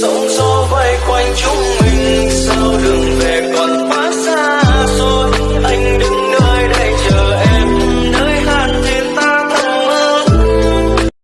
sóng gió vây quanh